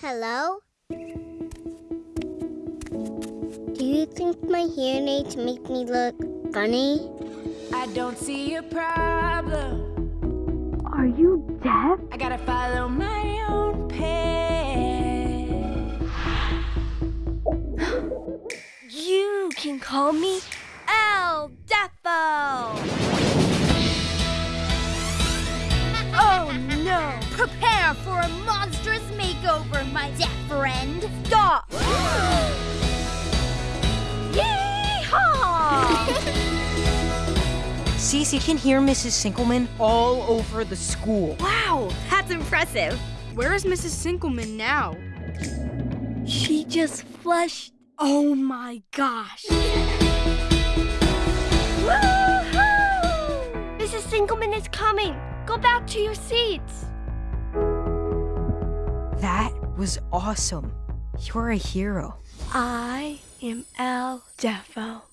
Hello? Do you think my hearing aids make me look funny? I don't see a problem. Are you deaf? I gotta follow my own path. You can call me Prepare for a monstrous makeover, my deaf friend. Stop! Yeehaw! Cece can hear Mrs. Sinkelman all over the school. wow, that's impressive. Where is Mrs. Sinkelman now? She just flushed. Oh my gosh. Woohoo! Mrs. Sinkelman is coming. Go back to your seats. Was awesome. You're a hero. I am El Deafo.